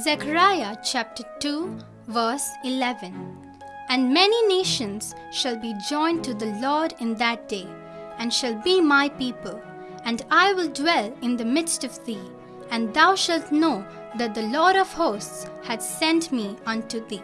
Zechariah chapter 2 verse 11 And many nations shall be joined to the Lord in that day, and shall be my people, and I will dwell in the midst of thee, and thou shalt know that the Lord of hosts hath sent me unto thee.